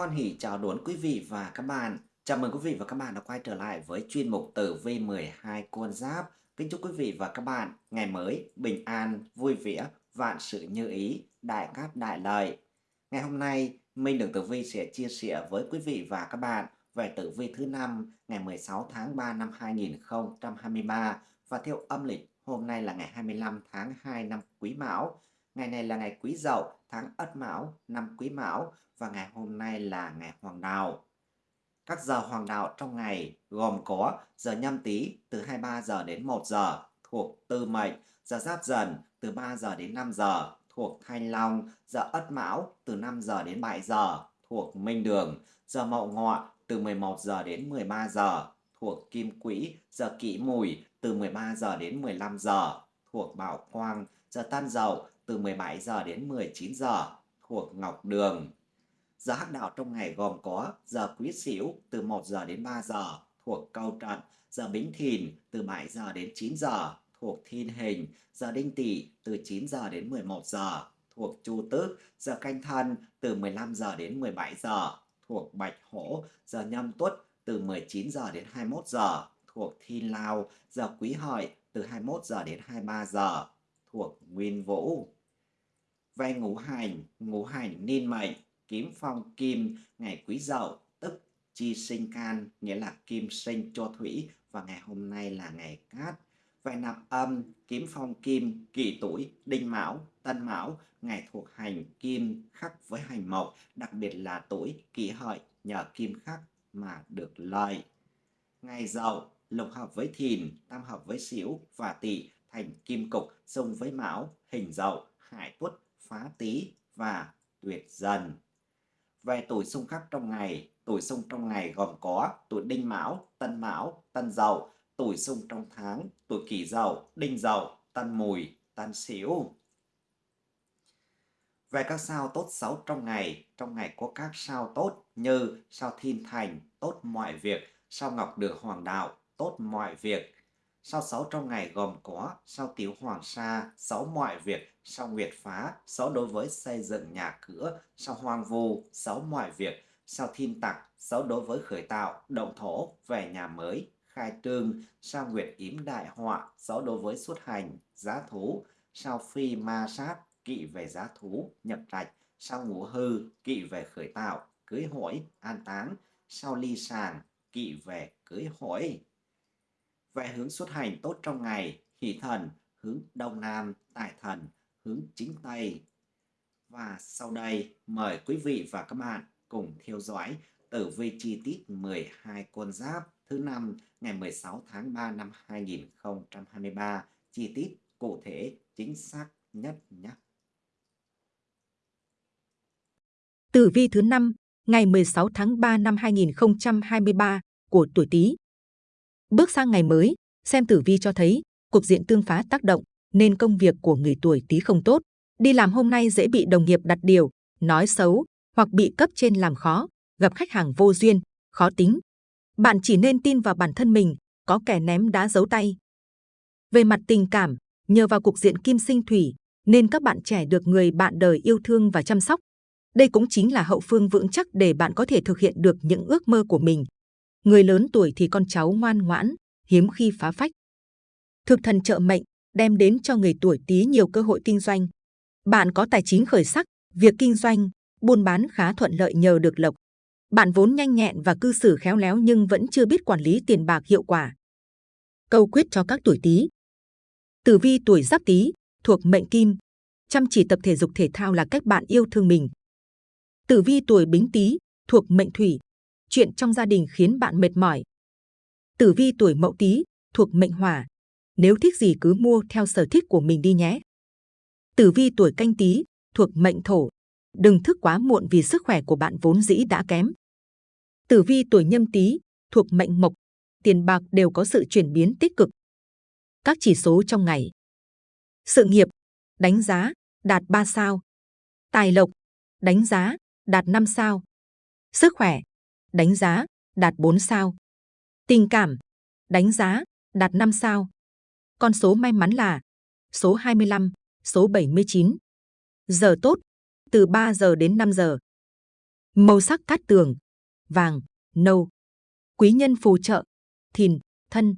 Hoan hỷ chào đón quý vị và các bạn. Chào mừng quý vị và các bạn đã quay trở lại với chuyên mục tử vi 12 con giáp. Kính chúc quý vị và các bạn ngày mới bình an, vui vẻ, vạn sự như ý, đại cát đại lợi. Ngày hôm nay, Minh Đường Tử Vi sẽ chia sẻ với quý vị và các bạn về tử vi thứ năm ngày 16 tháng 3 năm 2023 và theo âm lịch hôm nay là ngày 25 tháng 2 năm Quý Mão. Ngày này là ngày Quý Dậu, tháng Ất Mão, năm Quý Mão và ngày hôm nay là ngày Hoàng Đạo. Các giờ Hoàng Đạo trong ngày gồm có giờ nhâm tý từ 23 giờ đến 1 giờ thuộc Tư Mệnh, giờ Giáp Dần từ 3 giờ đến 5 giờ thuộc Thanh Long, giờ Ất Mão từ 5 giờ đến 7 giờ thuộc Minh Đường, giờ Mậu Ngọ từ 11 giờ đến 13 giờ thuộc Kim Quỹ, giờ Kỷ Mùi từ 13 giờ đến 15 giờ thuộc Bảo Quang, giờ Tân Dậu từ 17 giờ đến 19 giờ thuộc Ngọc Đường. Giờ hắc đạo trong ngày gồm có giờ Quý Sửu từ 1 giờ đến 3 giờ thuộc Câu Trận, giờ Bính Thìn từ 7 giờ đến 9 giờ thuộc Thiên Hình, giờ Đinh Tỵ từ 9 giờ đến 11 giờ thuộc Chu Tước, giờ Canh Thân từ 15 giờ đến 17 giờ thuộc Bạch Hổ, giờ Nhâm Tuất từ 19 giờ đến 21 giờ thuộc Thiên Lao, giờ Quý Hợi từ 21 giờ đến 23 giờ thuộc Nguyên Vũ. Về ngũ hành, ngũ hành niên mệnh, kiếm phong kim, ngày quý dậu, tức chi sinh can, nghĩa là kim sinh cho thủy, và ngày hôm nay là ngày cát. Về nạp âm, kiếm phong kim, kỷ tuổi, đinh mão, tân mão, ngày thuộc hành kim khắc với hành mộc, đặc biệt là tuổi kỷ hợi, nhờ kim khắc mà được lợi. Ngày dậu, lục hợp với thìn, tam hợp với xỉu và tỵ thành kim cục xung với mão, hình dậu, hải tuất, phá tý và tuyệt dần. Về tuổi xung khắc trong ngày, tuổi xung trong ngày gồm có tuổi đinh mão, tân mão, tân dậu, tuổi xung trong tháng, tuổi kỷ dậu, đinh dậu, tân mùi, tân sửu. Về các sao tốt xấu trong ngày, trong ngày có các sao tốt như sao thiên thành, tốt mọi việc, sao ngọc đường hoàng đạo, tốt mọi việc, Sao sáu trong ngày gồm có sao tiểu hoàng sa, sáu mọi việc, sao nguyệt phá, sáu đối với xây dựng nhà cửa, sao hoang vu, sáu mọi việc, sao thiên tặc, sáu đối với khởi tạo, động thổ, về nhà mới, khai trương, sao nguyệt yếm đại họa, sáu đối với xuất hành, giá thú, sao phi ma sát, kỵ về giá thú, nhập trạch, sao ngũ hư, kỵ về khởi tạo, cưới hỏi, an táng, sao ly sàng, kỵ về cưới hỏi về hướng xuất hành tốt trong ngày, hỷ thần, hướng đông nam, tài thần, hướng chính tây. Và sau đây, mời quý vị và các bạn cùng theo dõi tử vi chi tiết 12 con giáp thứ năm ngày 16 tháng 3 năm 2023, chi tiết cụ thể chính xác nhất nhé. Tử vi thứ năm ngày 16 tháng 3 năm 2023 của tuổi Tý Bước sang ngày mới, xem tử vi cho thấy cục diện tương phá tác động nên công việc của người tuổi Tý không tốt. Đi làm hôm nay dễ bị đồng nghiệp đặt điều, nói xấu hoặc bị cấp trên làm khó, gặp khách hàng vô duyên, khó tính. Bạn chỉ nên tin vào bản thân mình, có kẻ ném đá giấu tay. Về mặt tình cảm, nhờ vào cục diện kim sinh thủy, nên các bạn trẻ được người bạn đời yêu thương và chăm sóc. Đây cũng chính là hậu phương vững chắc để bạn có thể thực hiện được những ước mơ của mình. Người lớn tuổi thì con cháu ngoan ngoãn, hiếm khi phá phách. Thực thần trợ mệnh đem đến cho người tuổi Tý nhiều cơ hội kinh doanh. Bạn có tài chính khởi sắc, việc kinh doanh, buôn bán khá thuận lợi nhờ được lộc. Bạn vốn nhanh nhẹn và cư xử khéo léo nhưng vẫn chưa biết quản lý tiền bạc hiệu quả. Câu quyết cho các tuổi Tý. Tử vi tuổi Giáp Tý thuộc mệnh Kim, chăm chỉ tập thể dục thể thao là cách bạn yêu thương mình. Tử vi tuổi Bính Tý thuộc mệnh Thủy, chuyện trong gia đình khiến bạn mệt mỏi. Tử vi tuổi Mậu Tý thuộc mệnh Hỏa, nếu thích gì cứ mua theo sở thích của mình đi nhé. Tử vi tuổi Canh Tý thuộc mệnh Thổ, đừng thức quá muộn vì sức khỏe của bạn vốn dĩ đã kém. Tử vi tuổi Nhâm Tý thuộc mệnh Mộc, tiền bạc đều có sự chuyển biến tích cực. Các chỉ số trong ngày. Sự nghiệp, đánh giá, đạt 3 sao. Tài lộc, đánh giá, đạt 5 sao. Sức khỏe, đánh giá, đạt 4 sao. Tình cảm, đánh giá, đạt 5 sao. Con số may mắn là số 25, số 79. Giờ tốt, từ 3 giờ đến 5 giờ. Màu sắc cát tường, vàng, nâu. Quý nhân phù trợ, thìn, thân.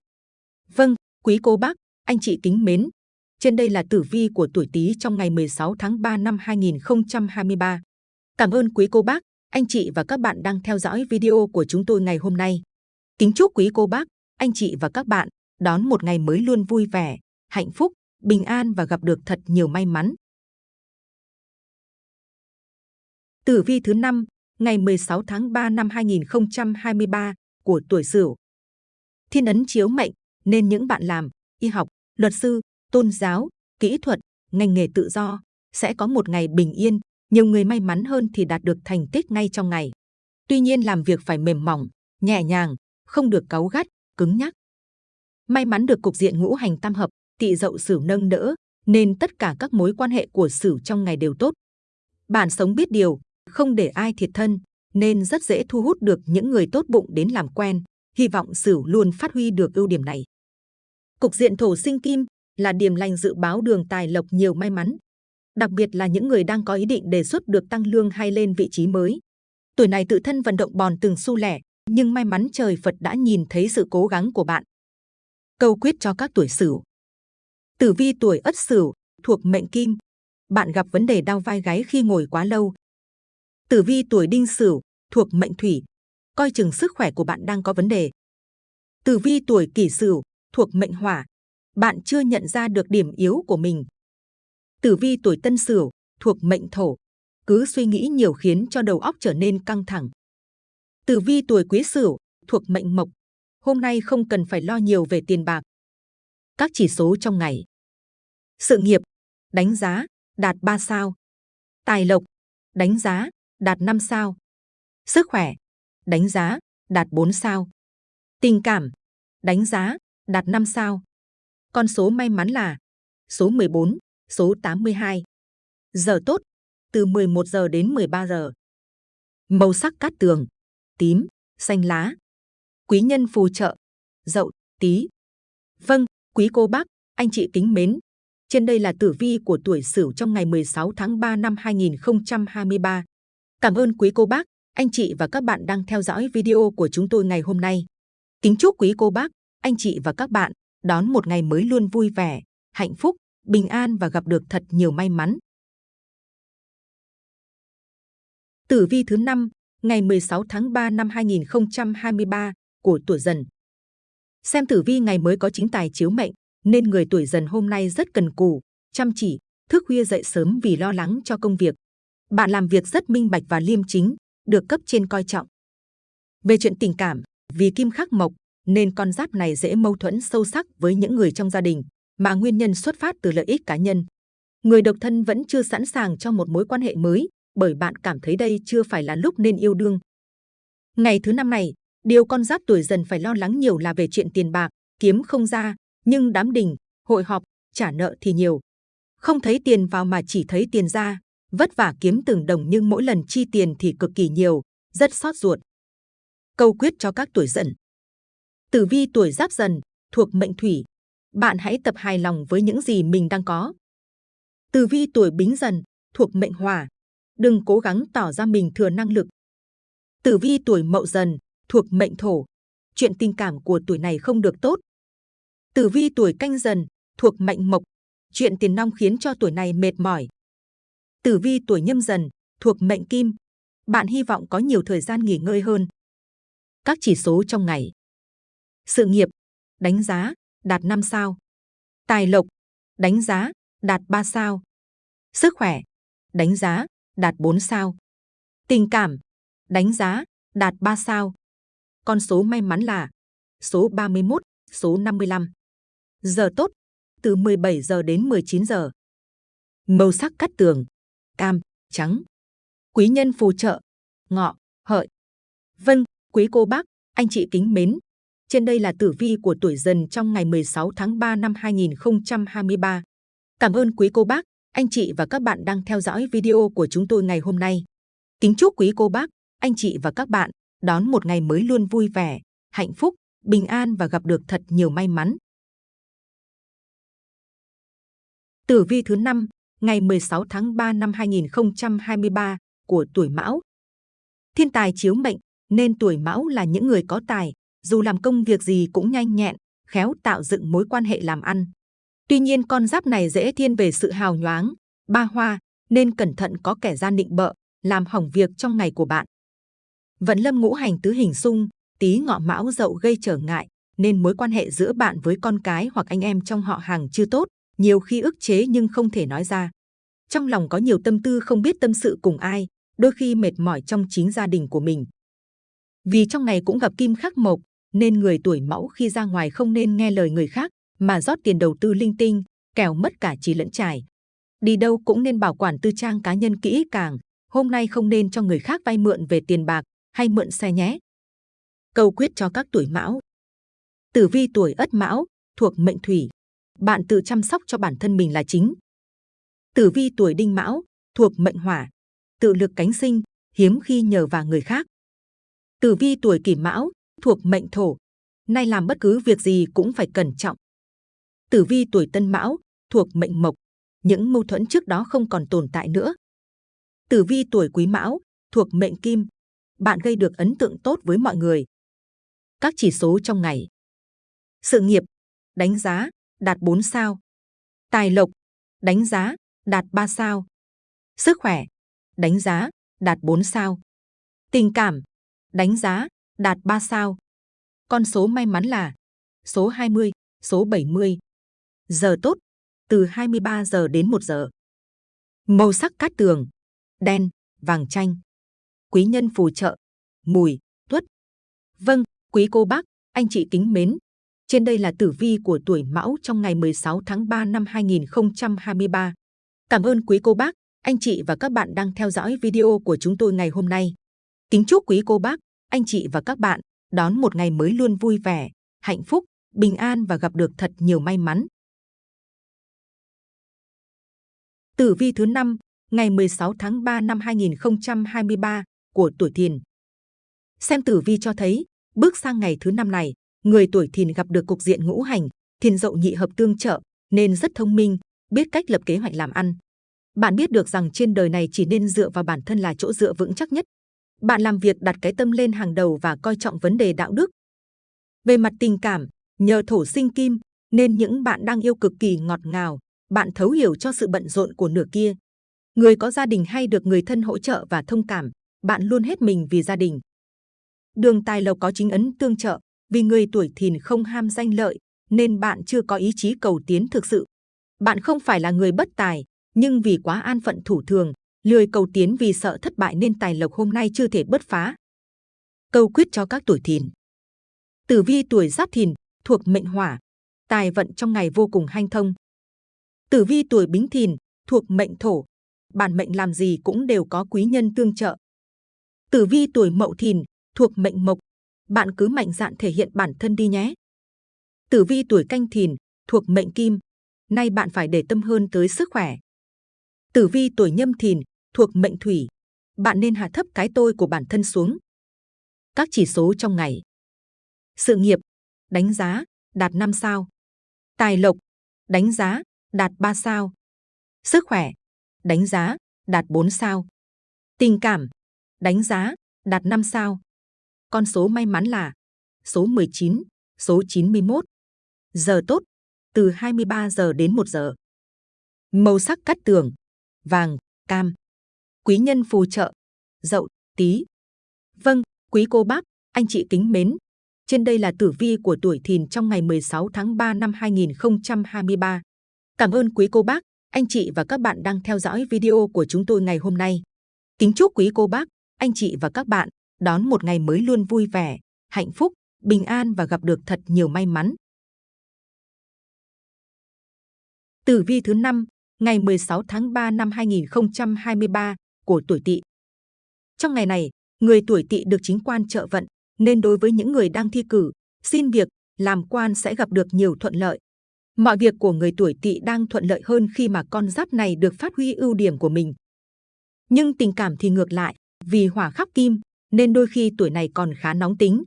Vâng, quý cô bác, anh chị kính mến. Trên đây là tử vi của tuổi Tý trong ngày 16 tháng 3 năm 2023. Cảm ơn quý cô bác, anh chị và các bạn đang theo dõi video của chúng tôi ngày hôm nay. Kính chúc quý cô bác, anh chị và các bạn đón một ngày mới luôn vui vẻ, hạnh phúc, bình an và gặp được thật nhiều may mắn. Tử vi thứ 5, ngày 16 tháng 3 năm 2023 của tuổi Sửu. Thiên ấn chiếu mệnh nên những bạn làm y học, luật sư, tôn giáo, kỹ thuật, ngành nghề tự do sẽ có một ngày bình yên. Nhiều người may mắn hơn thì đạt được thành tích ngay trong ngày. Tuy nhiên làm việc phải mềm mỏng, nhẹ nhàng, không được cáu gắt, cứng nhắc. May mắn được cục diện ngũ hành tam hợp, tỵ dậu sửu nâng đỡ, nên tất cả các mối quan hệ của sửu trong ngày đều tốt. Bạn sống biết điều, không để ai thiệt thân, nên rất dễ thu hút được những người tốt bụng đến làm quen. Hy vọng Sửu luôn phát huy được ưu điểm này. Cục diện thổ sinh kim là điểm lành dự báo đường tài lộc nhiều may mắn. Đặc biệt là những người đang có ý định đề xuất được tăng lương hay lên vị trí mới. Tuổi này tự thân vận động bòn từng xu lẻ, nhưng may mắn trời Phật đã nhìn thấy sự cố gắng của bạn. Câu quyết cho các tuổi Sửu. Tử vi tuổi Ất Sửu thuộc mệnh Kim. Bạn gặp vấn đề đau vai gáy khi ngồi quá lâu. Tử vi tuổi Đinh Sửu thuộc mệnh Thủy. Coi chừng sức khỏe của bạn đang có vấn đề. Tử vi tuổi Kỷ Sửu thuộc mệnh Hỏa. Bạn chưa nhận ra được điểm yếu của mình. Tử vi tuổi Tân Sửu thuộc mệnh Thổ. Cứ suy nghĩ nhiều khiến cho đầu óc trở nên căng thẳng. Tử vi tuổi Quý Sửu thuộc mệnh Mộc. Hôm nay không cần phải lo nhiều về tiền bạc. Các chỉ số trong ngày. Sự nghiệp, đánh giá, đạt 3 sao. Tài lộc, đánh giá, đạt 5 sao. Sức khỏe, đánh giá, đạt 4 sao. Tình cảm, đánh giá, đạt 5 sao. Con số may mắn là số 14, số 82. Giờ tốt, từ 11 giờ đến 13 giờ. Màu sắc cát tường, tím, xanh lá. Quý nhân phù trợ, dậu, tí. Vâng, quý cô bác, anh chị kính mến. Trên đây là tử vi của tuổi Sửu trong ngày 16 tháng 3 năm 2023. Cảm ơn quý cô bác, anh chị và các bạn đang theo dõi video của chúng tôi ngày hôm nay. Kính chúc quý cô bác, anh chị và các bạn đón một ngày mới luôn vui vẻ, hạnh phúc, bình an và gặp được thật nhiều may mắn. Tử vi thứ 5, ngày 16 tháng 3 năm 2023 của tuổi dần. Xem tử vi ngày mới có chính tài chiếu mệnh, nên người tuổi dần hôm nay rất cần cù, chăm chỉ, thức khuya dậy sớm vì lo lắng cho công việc. Bạn làm việc rất minh bạch và liêm chính, được cấp trên coi trọng. Về chuyện tình cảm, vì kim khắc mộc, nên con giáp này dễ mâu thuẫn sâu sắc với những người trong gia đình, mà nguyên nhân xuất phát từ lợi ích cá nhân. Người độc thân vẫn chưa sẵn sàng cho một mối quan hệ mới, bởi bạn cảm thấy đây chưa phải là lúc nên yêu đương. Ngày thứ năm này, điều con giáp tuổi dần phải lo lắng nhiều là về chuyện tiền bạc, kiếm không ra, nhưng đám đình, hội họp, trả nợ thì nhiều. Không thấy tiền vào mà chỉ thấy tiền ra, vất vả kiếm từng đồng nhưng mỗi lần chi tiền thì cực kỳ nhiều, rất xót ruột. Câu quyết cho các tuổi dần. Tử vi tuổi giáp dần, thuộc mệnh thủy. Bạn hãy tập hài lòng với những gì mình đang có. Tử vi tuổi bính dần, thuộc mệnh hỏa. Đừng cố gắng tỏ ra mình thừa năng lực. Tử vi tuổi mậu dần, thuộc mệnh thổ. Chuyện tình cảm của tuổi này không được tốt. Tử vi tuổi canh dần, thuộc mệnh mộc. Chuyện tiền nong khiến cho tuổi này mệt mỏi. Tử vi tuổi nhâm dần, thuộc mệnh kim. Bạn hy vọng có nhiều thời gian nghỉ ngơi hơn. Các chỉ số trong ngày. Sự nghiệp, đánh giá, đạt 5 sao. Tài lộc, đánh giá, đạt 3 sao. Sức khỏe, đánh giá, đạt 4 sao. Tình cảm, đánh giá, đạt 3 sao. Con số may mắn là số 31, số 55. Giờ tốt, từ 17 giờ đến 19 giờ. Màu sắc cắt tường, cam, trắng. Quý nhân phù trợ, ngọ, hợi. Vâng, quý cô bác, anh chị kính mến. Trên đây là tử vi của tuổi dần trong ngày 16 tháng 3 năm 2023. Cảm ơn quý cô bác, anh chị và các bạn đang theo dõi video của chúng tôi ngày hôm nay. Kính chúc quý cô bác, anh chị và các bạn đón một ngày mới luôn vui vẻ, hạnh phúc, bình an và gặp được thật nhiều may mắn. Tử vi thứ 5, ngày 16 tháng 3 năm 2023 của tuổi Mão. thiên tài chiếu mệnh, nên tuổi mão là những người có tài, dù làm công việc gì cũng nhanh nhẹn, khéo tạo dựng mối quan hệ làm ăn. Tuy nhiên con giáp này dễ thiên về sự hào nhoáng, ba hoa, nên cẩn thận có kẻ gian định bợ, làm hỏng việc trong ngày của bạn. Vận lâm ngũ hành tứ hình xung, tí ngọ mão dậu gây trở ngại, nên mối quan hệ giữa bạn với con cái hoặc anh em trong họ hàng chưa tốt, nhiều khi ức chế nhưng không thể nói ra. Trong lòng có nhiều tâm tư không biết tâm sự cùng ai, đôi khi mệt mỏi trong chính gia đình của mình. Vì trong ngày cũng gặp kim khắc mộc, nên người tuổi mão khi ra ngoài không nên nghe lời người khác, mà rót tiền đầu tư linh tinh, kẻo mất cả trí lẫn trải. Đi đâu cũng nên bảo quản tư trang cá nhân kỹ càng, hôm nay không nên cho người khác vay mượn về tiền bạc hay mượn xe nhé. Câu quyết cho các tuổi mão. Tử vi tuổi ất mão, thuộc mệnh thủy. Bạn tự chăm sóc cho bản thân mình là chính. Tử vi tuổi đinh mão, thuộc mệnh hỏa. Tự lực cánh sinh, hiếm khi nhờ vào người khác. Tử vi tuổi kỷ mão, thuộc mệnh thổ. Nay làm bất cứ việc gì cũng phải cẩn trọng. Tử vi tuổi tân mão, thuộc mệnh mộc. Những mâu thuẫn trước đó không còn tồn tại nữa. Tử vi tuổi quý mão, thuộc mệnh kim. Bạn gây được ấn tượng tốt với mọi người. Các chỉ số trong ngày. Sự nghiệp, đánh giá, đạt 4 sao. Tài lộc, đánh giá, đạt 3 sao. Sức khỏe, đánh giá, đạt 4 sao. Tình cảm, đánh giá, đạt 3 sao. Con số may mắn là số 20, số 70. Giờ tốt, từ 23 giờ đến 1 giờ. Màu sắc cát tường, đen, vàng chanh. Quý nhân phù trợ, mùi, tuất. Vâng, quý cô bác, anh chị kính mến. Trên đây là tử vi của tuổi Mão trong ngày 16 tháng 3 năm 2023. Cảm ơn quý cô bác, anh chị và các bạn đang theo dõi video của chúng tôi ngày hôm nay. Kính chúc quý cô bác, anh chị và các bạn đón một ngày mới luôn vui vẻ, hạnh phúc, bình an và gặp được thật nhiều may mắn. Tử vi thứ 5, ngày 16 tháng 3 năm 2023 của tuổi Thìn. Xem tử vi cho thấy, bước sang ngày thứ năm này, người tuổi Thìn gặp được cục diện ngũ hành, Thìn dậu nhị hợp tương trợ, nên rất thông minh, biết cách lập kế hoạch làm ăn. Bạn biết được rằng trên đời này chỉ nên dựa vào bản thân là chỗ dựa vững chắc nhất. Bạn làm việc đặt cái tâm lên hàng đầu và coi trọng vấn đề đạo đức. Về mặt tình cảm, nhờ thổ sinh kim, nên những bạn đang yêu cực kỳ ngọt ngào, bạn thấu hiểu cho sự bận rộn của nửa kia. Người có gia đình hay được người thân hỗ trợ và thông cảm, bạn luôn hết mình vì gia đình. Đường tài lộc có chính ấn tương trợ, vì người tuổi thìn không ham danh lợi, nên bạn chưa có ý chí cầu tiến thực sự. Bạn không phải là người bất tài, nhưng vì quá an phận thủ thường, lười cầu tiến vì sợ thất bại nên tài lộc hôm nay chưa thể bứt phá. Câu quyết cho các tuổi thìn. Tử vi tuổi giáp thìn, thuộc mệnh hỏa, tài vận trong ngày vô cùng hanh thông. Tử vi tuổi bính thìn, thuộc mệnh thổ, bản mệnh làm gì cũng đều có quý nhân tương trợ. Tử vi tuổi mậu thìn, thuộc mệnh mộc, bạn cứ mạnh dạn thể hiện bản thân đi nhé. Tử vi tuổi canh thìn, thuộc mệnh kim, nay bạn phải để tâm hơn tới sức khỏe. Tử vi tuổi nhâm thìn, thuộc mệnh thủy, bạn nên hạ thấp cái tôi của bản thân xuống. Các chỉ số trong ngày. Sự nghiệp, đánh giá, đạt 5 sao. Tài lộc, đánh giá, đạt 3 sao. Sức khỏe, đánh giá, đạt 4 sao. Tình cảm, đánh giá, đạt 5 sao. Con số may mắn là số 19, số 91. Giờ tốt, từ 23 giờ đến 1 giờ. Màu sắc cắt tường, vàng, cam. Quý nhân phù trợ, dậu, tí. Vâng, quý cô bác, anh chị kính mến. Trên đây là tử vi của tuổi thìn trong ngày 16 tháng 3 năm 2023. Cảm ơn quý cô bác, anh chị và các bạn đang theo dõi video của chúng tôi ngày hôm nay. Kính chúc quý cô bác, anh chị và các bạn đón một ngày mới luôn vui vẻ, hạnh phúc, bình an và gặp được thật nhiều may mắn. Tử vi thứ 5, ngày 16 tháng 3 năm 2023 của tuổi Tỵ. Trong ngày này, người tuổi Tỵ được chính quan trợ vận, nên đối với những người đang thi cử, xin việc, làm quan sẽ gặp được nhiều thuận lợi. Mọi việc của người tuổi Tỵ đang thuận lợi hơn khi mà con giáp này được phát huy ưu điểm của mình. Nhưng tình cảm thì ngược lại, vì hỏa khắc kim, nên đôi khi tuổi này còn khá nóng tính.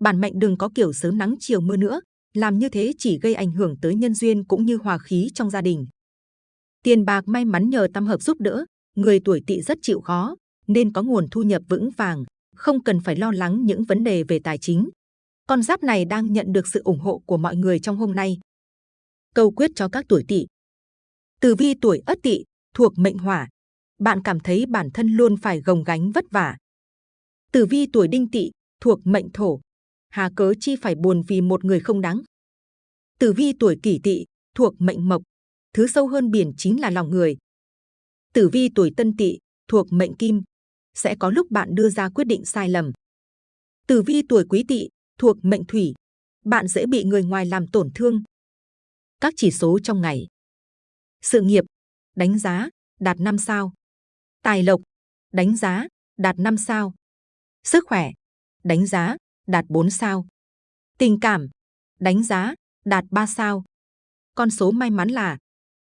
Bản mệnh đừng có kiểu sớm nắng chiều mưa nữa, làm như thế chỉ gây ảnh hưởng tới nhân duyên cũng như hòa khí trong gia đình. Tiền bạc may mắn nhờ tam hợp giúp đỡ, người tuổi tỵ rất chịu khó, nên có nguồn thu nhập vững vàng, không cần phải lo lắng những vấn đề về tài chính. Con giáp này đang nhận được sự ủng hộ của mọi người trong hôm nay. Câu quyết cho các tuổi tỵ. Tử vi tuổi Ất Tỵ thuộc mệnh Hỏa, bạn cảm thấy bản thân luôn phải gồng gánh vất vả. Tử vi tuổi Đinh Tỵ thuộc mệnh Thổ, hà cớ chi phải buồn vì một người không đáng. Tử vi tuổi Kỷ Tỵ thuộc mệnh Mộc, thứ sâu hơn biển chính là lòng người. Tử vi tuổi Tân Tỵ thuộc mệnh Kim, sẽ có lúc bạn đưa ra quyết định sai lầm. Tử vi tuổi Quý Tỵ thuộc mệnh Thủy, bạn dễ bị người ngoài làm tổn thương. Các chỉ số trong ngày. Sự nghiệp, đánh giá, đạt 5 sao. Tài lộc, đánh giá, đạt 5 sao. Sức khỏe, đánh giá, đạt 4 sao. Tình cảm, đánh giá, đạt 3 sao. Con số may mắn là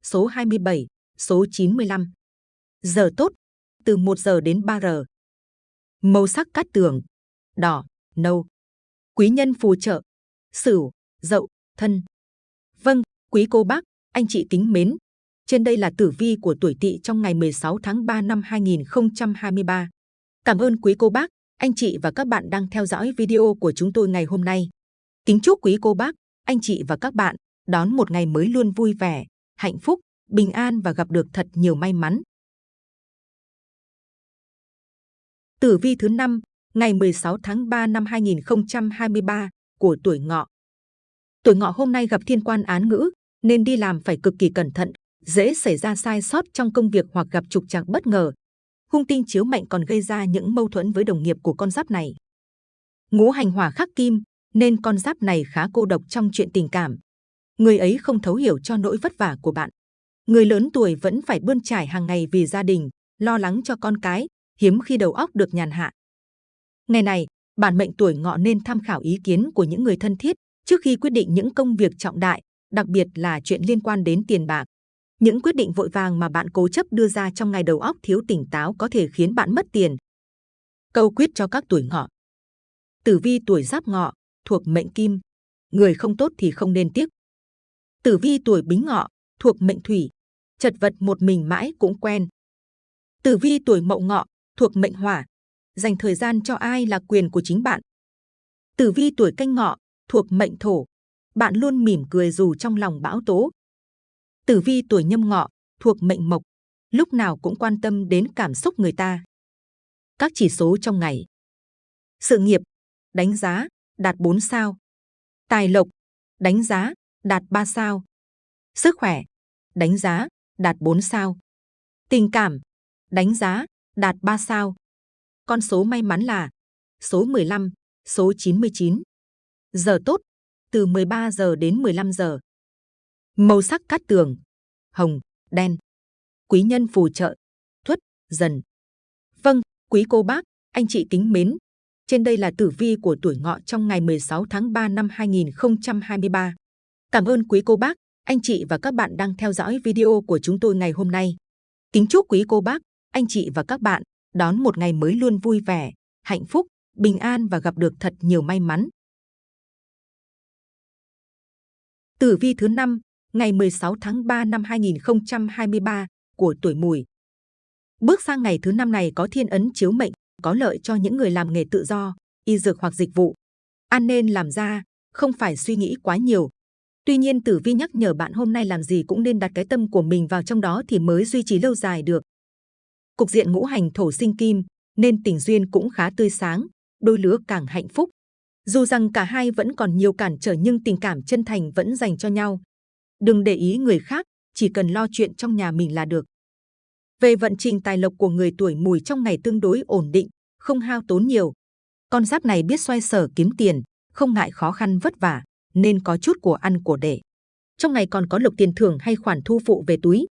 số 27, số 95. Giờ tốt, từ 1 giờ đến 3 giờ. Màu sắc cát tường, đỏ, nâu. Quý nhân phù trợ, sửu, dậu, thân. Vâng, quý cô bác, anh chị kính mến. Trên đây là tử vi của tuổi tỵ trong ngày 16 tháng 3 năm 2023. Cảm ơn quý cô bác, anh chị và các bạn đang theo dõi video của chúng tôi ngày hôm nay. Kính chúc quý cô bác, anh chị và các bạn đón một ngày mới luôn vui vẻ, hạnh phúc, bình an và gặp được thật nhiều may mắn. Tử vi thứ 5, ngày 16 tháng 3 năm 2023 của tuổi ngọ. Tuổi ngọ hôm nay gặp thiên quan án ngữ, nên đi làm phải cực kỳ cẩn thận, dễ xảy ra sai sót trong công việc hoặc gặp trục trặc bất ngờ. Hung tinh chiếu mệnh còn gây ra những mâu thuẫn với đồng nghiệp của con giáp này. Ngũ hành hỏa khắc kim, nên con giáp này khá cô độc trong chuyện tình cảm. Người ấy không thấu hiểu cho nỗi vất vả của bạn. Người lớn tuổi vẫn phải bươn trải hàng ngày vì gia đình, lo lắng cho con cái, hiếm khi đầu óc được nhàn hạ. Ngày này, bản mệnh tuổi ngọ nên tham khảo ý kiến của những người thân thiết trước khi quyết định những công việc trọng đại, đặc biệt là chuyện liên quan đến tiền bạc. Những quyết định vội vàng mà bạn cố chấp đưa ra trong ngày đầu óc thiếu tỉnh táo có thể khiến bạn mất tiền. Câu quyết cho các tuổi ngọ. Tử vi tuổi giáp ngọ, thuộc mệnh kim. Người không tốt thì không nên tiếc. Tử vi tuổi bính ngọ, thuộc mệnh thủy. Chật vật một mình mãi cũng quen. Tử vi tuổi mậu ngọ, thuộc mệnh hỏa. Dành thời gian cho ai là quyền của chính bạn. Tử vi tuổi canh ngọ, thuộc mệnh thổ. Bạn luôn mỉm cười dù trong lòng bão tố. Tử vi tuổi nhâm ngọ, thuộc mệnh mộc. Lúc nào cũng quan tâm đến cảm xúc người ta. Các chỉ số trong ngày. Sự nghiệp, đánh giá, đạt 4 sao. Tài lộc, đánh giá, đạt 3 sao. Sức khỏe, đánh giá, đạt 4 sao. Tình cảm, đánh giá, đạt 3 sao. Con số may mắn là số 15, số 99. Giờ tốt, từ 13 giờ đến 15 giờ. Màu sắc cát tường, hồng, đen. Quý nhân phù trợ, thuất, dần. Vâng, quý cô bác, anh chị kính mến. Trên đây là tử vi của tuổi ngọ trong ngày 16 tháng 3 năm 2023. Cảm ơn quý cô bác, anh chị và các bạn đang theo dõi video của chúng tôi ngày hôm nay. Kính chúc quý cô bác, anh chị và các bạn đón một ngày mới luôn vui vẻ, hạnh phúc, bình an và gặp được thật nhiều may mắn. Tử vi thứ 5, ngày 16 tháng 3 năm 2023 của tuổi mùi. Bước sang ngày thứ năm này có thiên ấn chiếu mệnh, có lợi cho những người làm nghề tự do, y dược hoặc dịch vụ. An nên làm ra, không phải suy nghĩ quá nhiều. Tuy nhiên tử vi nhắc nhở bạn hôm nay làm gì cũng nên đặt cái tâm của mình vào trong đó thì mới duy trì lâu dài được. Cục diện ngũ hành thổ sinh kim, nên tình duyên cũng khá tươi sáng, đôi lứa càng hạnh phúc. Dù rằng cả hai vẫn còn nhiều cản trở nhưng tình cảm chân thành vẫn dành cho nhau. Đừng để ý người khác, chỉ cần lo chuyện trong nhà mình là được. Về vận trình tài lộc của người tuổi mùi trong ngày tương đối ổn định, không hao tốn nhiều. Con giáp này biết xoay sở kiếm tiền, không ngại khó khăn vất vả, nên có chút của ăn của để. Trong ngày còn có lộc tiền thưởng hay khoản thu phụ về túi.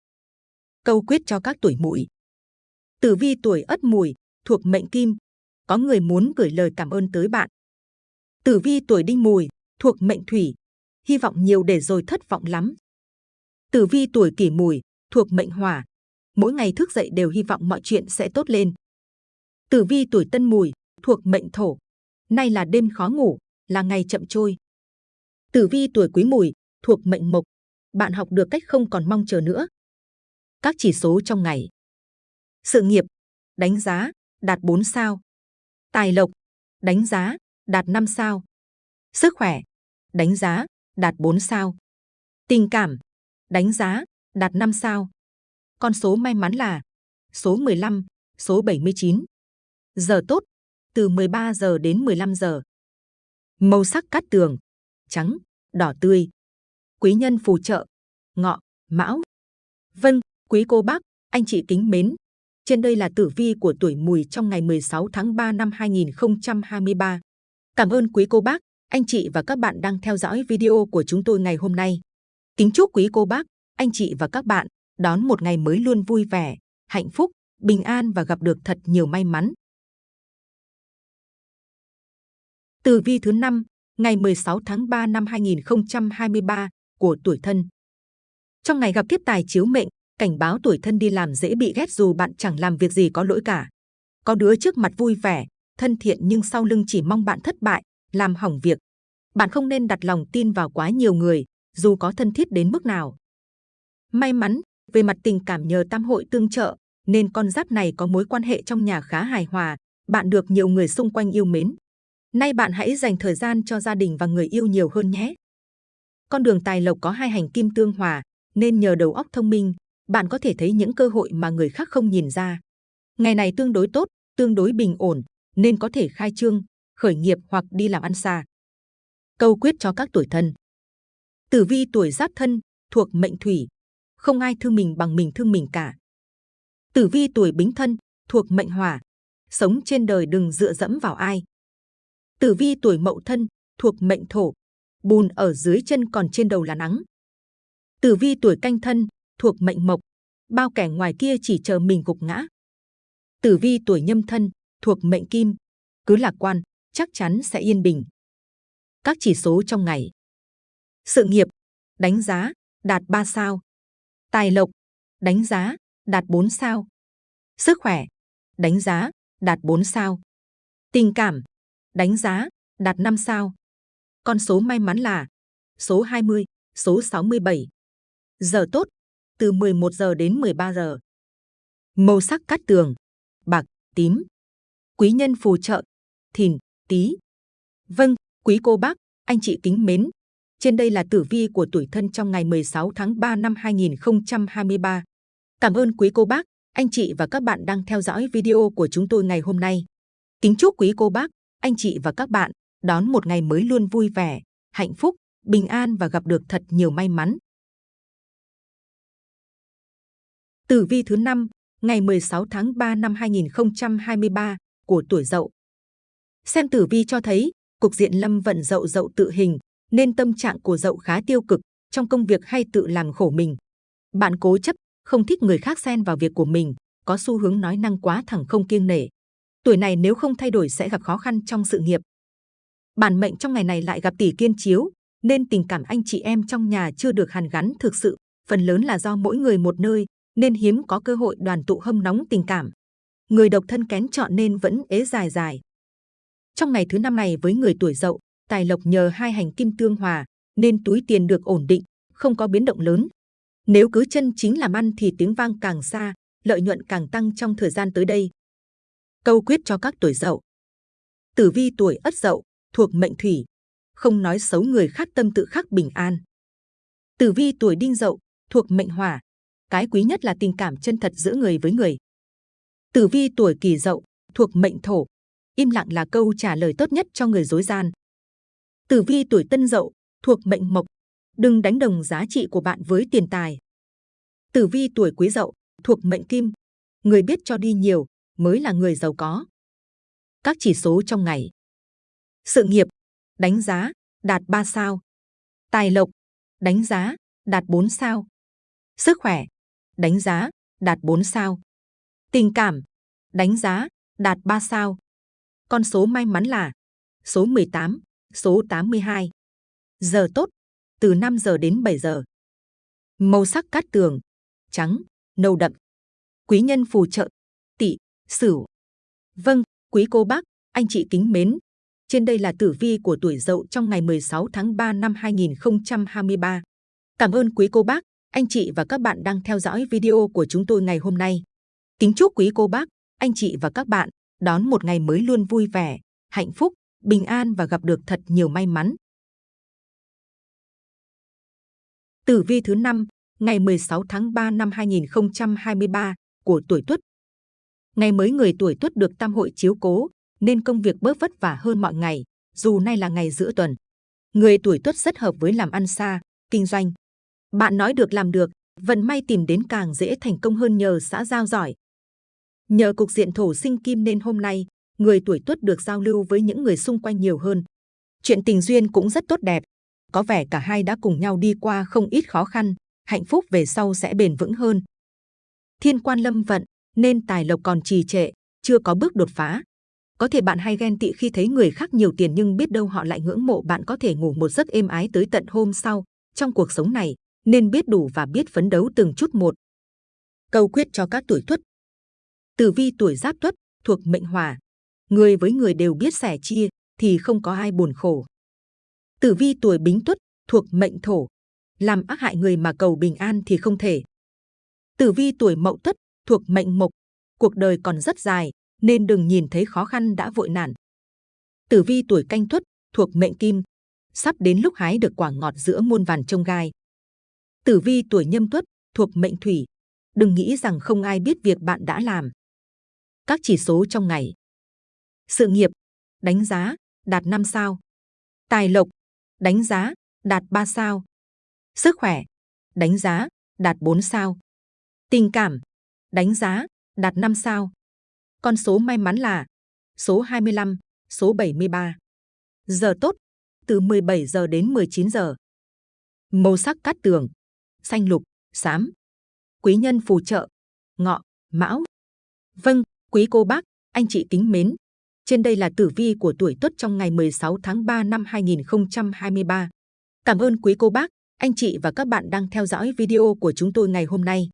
Câu quyết cho các tuổi mùi. Tử vi tuổi ất mùi, thuộc mệnh kim, có người muốn gửi lời cảm ơn tới bạn. Tử vi tuổi đinh mùi, thuộc mệnh thủy, hy vọng nhiều để rồi thất vọng lắm. Tử vi tuổi kỷ mùi, thuộc mệnh hỏa, mỗi ngày thức dậy đều hy vọng mọi chuyện sẽ tốt lên. Tử vi tuổi tân mùi, thuộc mệnh thổ, nay là đêm khó ngủ, là ngày chậm trôi. Tử vi tuổi quý mùi, thuộc mệnh mộc, bạn học được cách không còn mong chờ nữa. Các chỉ số trong ngày. Sự nghiệp, đánh giá, đạt 4 sao. Tài lộc, đánh giá, đạt 5 sao. Sức khỏe, đánh giá, đạt 4 sao. Tình cảm, đánh giá, đạt 5 sao. Con số may mắn là số 15, số 79. Giờ tốt, từ 13 giờ đến 15 giờ. Màu sắc cát tường, trắng, đỏ tươi. Quý nhân phù trợ, ngọ, mão. Vâng, quý cô bác, anh chị kính mến. Trên đây là tử vi của tuổi mùi trong ngày 16 tháng 3 năm 2023. Cảm ơn quý cô bác, anh chị và các bạn đang theo dõi video của chúng tôi ngày hôm nay. Kính chúc quý cô bác, anh chị và các bạn đón một ngày mới luôn vui vẻ, hạnh phúc, bình an và gặp được thật nhiều may mắn. Tử vi thứ 5, ngày 16 tháng 3 năm 2023 của tuổi thân. Trong ngày gặp kiếp tài chiếu mệnh, cảnh báo tuổi thân đi làm dễ bị ghét dù bạn chẳng làm việc gì có lỗi cả. Có đứa trước mặt vui vẻ, thân thiện nhưng sau lưng chỉ mong bạn thất bại, làm hỏng việc. Bạn không nên đặt lòng tin vào quá nhiều người, dù có thân thiết đến mức nào. May mắn, về mặt tình cảm nhờ tam hội tương trợ, nên con giáp này có mối quan hệ trong nhà khá hài hòa, bạn được nhiều người xung quanh yêu mến. Nay bạn hãy dành thời gian cho gia đình và người yêu nhiều hơn nhé. Con đường tài lộc có hai hành kim tương hòa, nên nhờ đầu óc thông minh, bạn có thể thấy những cơ hội mà người khác không nhìn ra. Ngày này tương đối tốt, tương đối bình ổn, nên có thể khai trương, khởi nghiệp hoặc đi làm ăn xa. Câu quyết cho các tuổi thân. Tử vi tuổi giáp thân, thuộc mệnh thủy. Không ai thương mình bằng mình thương mình cả. Tử vi tuổi bính thân, thuộc mệnh hỏa. Sống trên đời đừng dựa dẫm vào ai. Tử vi tuổi mậu thân, thuộc mệnh thổ. Bùn ở dưới chân còn trên đầu là nắng. Tử vi tuổi canh thân, thuộc mệnh mộc. Bao kẻ ngoài kia chỉ chờ mình gục ngã. Tử vi tuổi nhâm thân, thuộc mệnh kim. Cứ lạc quan, chắc chắn sẽ yên bình. Các chỉ số trong ngày. Sự nghiệp, đánh giá, đạt 3 sao. Tài lộc, đánh giá, đạt 4 sao. Sức khỏe, đánh giá, đạt 4 sao. Tình cảm, đánh giá, đạt 5 sao. Con số may mắn là số 20, số 67. Giờ tốt, từ 11 giờ đến 13 giờ. Màu sắc cát tường, bạc, tím. Quý nhân phù trợ, thìn, tý. Vâng, quý cô bác, anh chị kính mến. Trên đây là tử vi của tuổi thân trong ngày 16 tháng 3 năm 2023. Cảm ơn quý cô bác, anh chị và các bạn đang theo dõi video của chúng tôi ngày hôm nay. Kính chúc quý cô bác, anh chị và các bạn đón một ngày mới luôn vui vẻ, hạnh phúc, bình an và gặp được thật nhiều may mắn. Tử vi thứ 5, ngày 16 tháng 3 năm 2023 của tuổi Dậu. Xem tử vi cho thấy, cục diện lâm vận Dậu Dậu tự hình, nên tâm trạng của Dậu khá tiêu cực trong công việc hay tự làm khổ mình. Bạn cố chấp, không thích người khác xen vào việc của mình, có xu hướng nói năng quá thẳng không kiêng nể. Tuổi này nếu không thay đổi sẽ gặp khó khăn trong sự nghiệp. Bản mệnh trong ngày này lại gặp tỷ kiên chiếu, nên tình cảm anh chị em trong nhà chưa được hàn gắn thực sự, phần lớn là do mỗi người một nơi, nên hiếm có cơ hội đoàn tụ hâm nóng tình cảm. Người độc thân kén chọn nên vẫn ế dài dài. Trong ngày thứ năm này với người tuổi dậu, tài lộc nhờ hai hành kim tương hòa, nên túi tiền được ổn định, không có biến động lớn. Nếu cứ chân chính làm ăn thì tiếng vang càng xa, lợi nhuận càng tăng trong thời gian tới đây. Câu quyết cho các tuổi dậu. Tử vi tuổi ất dậu, thuộc mệnh thủy, không nói xấu người khác tâm tự khắc bình an. Tử vi tuổi đinh dậu, thuộc mệnh hỏa, cái quý nhất là tình cảm chân thật giữa người với người. Tử vi tuổi kỷ dậu, thuộc mệnh thổ, im lặng là câu trả lời tốt nhất cho người dối gian. Tử vi tuổi tân dậu, thuộc mệnh mộc, đừng đánh đồng giá trị của bạn với tiền tài. Tử vi tuổi quý dậu, thuộc mệnh kim, người biết cho đi nhiều mới là người giàu có. Các chỉ số trong ngày. Sự nghiệp, đánh giá, đạt 3 sao. Tài lộc, đánh giá, đạt 4 sao. Sức khỏe, đánh giá, đạt 4 sao. Tình cảm, đánh giá, đạt 3 sao. Con số may mắn là số 18, số 82. Giờ tốt, từ 5 giờ đến 7 giờ. Màu sắc cát tường, trắng, nâu đậm. Quý nhân phù trợ, tỵ, sửu. Vâng, quý cô bác, anh chị kính mến. Trên đây là tử vi của tuổi dậu trong ngày 16 tháng 3 năm 2023. Cảm ơn quý cô bác, anh chị và các bạn đang theo dõi video của chúng tôi ngày hôm nay. Kính chúc quý cô bác, anh chị và các bạn đón một ngày mới luôn vui vẻ, hạnh phúc, bình an và gặp được thật nhiều may mắn. Tử vi thứ năm ngày 16 tháng 3 năm 2023 của tuổi Tuất. Ngày mới người tuổi Tuất được tam hội chiếu cố, nên công việc bớt vất vả hơn mọi ngày, dù nay là ngày giữa tuần. Người tuổi Tuất rất hợp với làm ăn xa, kinh doanh. Bạn nói được làm được, vận may tìm đến càng dễ thành công hơn nhờ xã giao giỏi. Nhờ cục diện thổ sinh kim nên hôm nay, người tuổi Tuất được giao lưu với những người xung quanh nhiều hơn. Chuyện tình duyên cũng rất tốt đẹp. Có vẻ cả hai đã cùng nhau đi qua không ít khó khăn, hạnh phúc về sau sẽ bền vững hơn. Thiên quan lâm vận, nên tài lộc còn trì trệ, chưa có bước đột phá. Có thể bạn hay ghen tị khi thấy người khác nhiều tiền nhưng biết đâu họ lại ngưỡng mộ bạn có thể ngủ một giấc êm ái tới tận hôm sau. Trong cuộc sống này, nên biết đủ và biết phấn đấu từng chút một. Câu quyết cho các tuổi tuất. Tử vi tuổi giáp tuất, thuộc mệnh hỏa. Người với người đều biết sẻ chia, thì không có ai buồn khổ. Tử vi tuổi bính tuất, thuộc mệnh thổ, làm ác hại người mà cầu bình an thì không thể. Tử vi tuổi mậu tuất thuộc mệnh mộc, cuộc đời còn rất dài nên đừng nhìn thấy khó khăn đã vội nản. Tử vi tuổi canh tuất thuộc mệnh kim, sắp đến lúc hái được quả ngọt giữa muôn vàn trông gai. Tử vi tuổi nhâm tuất thuộc mệnh thủy, đừng nghĩ rằng không ai biết việc bạn đã làm. Các chỉ số trong ngày. Sự nghiệp, đánh giá, đạt 5 sao. Tài lộc, đánh giá, đạt 3 sao. Sức khỏe, đánh giá, đạt 4 sao. Tình cảm, đánh giá, đạt 5 sao. Con số may mắn là số 25, số 73. Giờ tốt, từ 17 giờ đến 19 giờ. Màu sắc cát tường, xanh lục, xám. Quý nhân phù trợ, ngọ, mão. Vâng, quý cô bác, anh chị kính mến. Trên đây là tử vi của tuổi Tuất trong ngày 16 tháng 3 năm 2023. Cảm ơn quý cô bác, anh chị và các bạn đang theo dõi video của chúng tôi ngày hôm nay.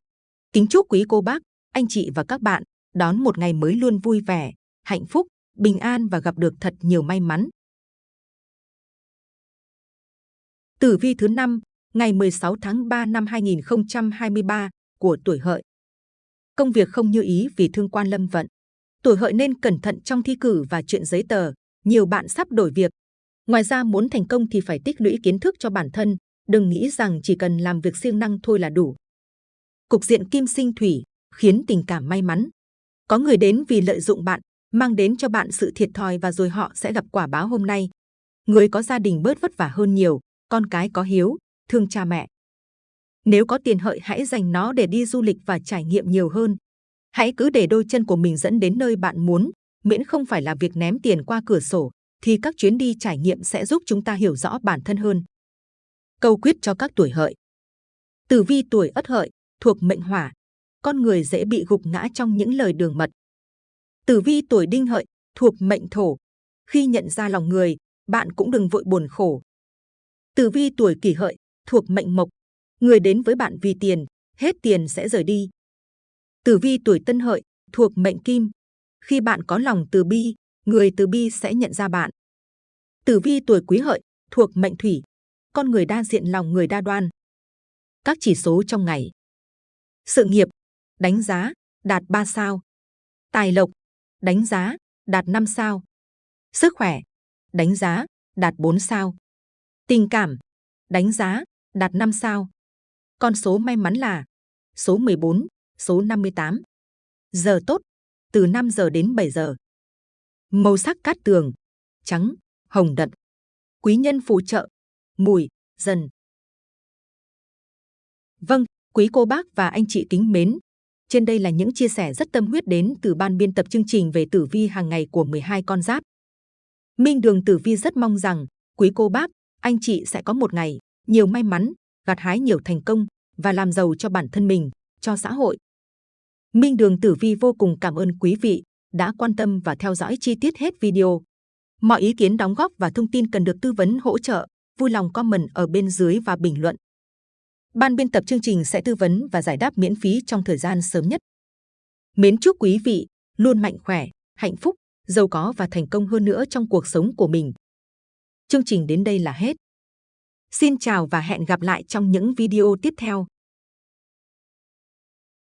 Kính chúc quý cô bác, anh chị và các bạn đón một ngày mới luôn vui vẻ, hạnh phúc, bình an và gặp được thật nhiều may mắn. Tử vi thứ 5, ngày 16 tháng 3 năm 2023 của tuổi hợi. Công việc không như ý vì thương quan lâm vận. Tuổi hợi nên cẩn thận trong thi cử và chuyện giấy tờ. Nhiều bạn sắp đổi việc. Ngoài ra muốn thành công thì phải tích lũy kiến thức cho bản thân, đừng nghĩ rằng chỉ cần làm việc siêng năng thôi là đủ. Cục diện kim sinh thủy khiến tình cảm may mắn. Có người đến vì lợi dụng bạn, mang đến cho bạn sự thiệt thòi và rồi họ sẽ gặp quả báo hôm nay. Người có gia đình bớt vất vả hơn nhiều, con cái có hiếu, thương cha mẹ. Nếu có tiền hợi hãy dành nó để đi du lịch và trải nghiệm nhiều hơn. Hãy cứ để đôi chân của mình dẫn đến nơi bạn muốn, miễn không phải là việc ném tiền qua cửa sổ, thì các chuyến đi trải nghiệm sẽ giúp chúng ta hiểu rõ bản thân hơn. Câu quyết cho các tuổi hợi. Tử vi tuổi ất hợi, thuộc mệnh hỏa, con người dễ bị gục ngã trong những lời đường mật. Tử vi tuổi đinh hợi, thuộc mệnh thổ, khi nhận ra lòng người, bạn cũng đừng vội buồn khổ. Tử vi tuổi kỷ hợi, thuộc mệnh mộc, người đến với bạn vì tiền, hết tiền sẽ rời đi. Tử vi tuổi tân hợi, thuộc mệnh kim, khi bạn có lòng từ bi, người từ bi sẽ nhận ra bạn. Tử vi tuổi quý hợi, thuộc mệnh thủy, con người đa diện lòng người đa đoan. Các chỉ số trong ngày. Sự nghiệp, đánh giá, đạt 3 sao. Tài lộc, đánh giá, đạt 5 sao. Sức khỏe, đánh giá, đạt 4 sao. Tình cảm, đánh giá, đạt 5 sao. Con số may mắn là số 14, số 58. Giờ tốt, từ 5 giờ đến 7 giờ. Màu sắc cát tường, trắng, hồng đậm. Quý nhân phù trợ, mùi, dần. Vâng, quý cô bác và anh chị kính mến. Trên đây là những chia sẻ rất tâm huyết đến từ ban biên tập chương trình về tử vi hàng ngày của 12 con giáp. Minh Đường Tử Vi rất mong rằng quý cô bác, anh chị sẽ có một ngày nhiều may mắn, gặt hái nhiều thành công và làm giàu cho bản thân mình, cho xã hội. Minh Đường Tử Vi vô cùng cảm ơn quý vị đã quan tâm và theo dõi chi tiết hết video. Mọi ý kiến đóng góp và thông tin cần được tư vấn hỗ trợ, vui lòng comment ở bên dưới và bình luận. Ban biên tập chương trình sẽ tư vấn và giải đáp miễn phí trong thời gian sớm nhất. Mến chúc quý vị luôn mạnh khỏe, hạnh phúc, giàu có và thành công hơn nữa trong cuộc sống của mình. Chương trình đến đây là hết. Xin chào và hẹn gặp lại trong những video tiếp theo.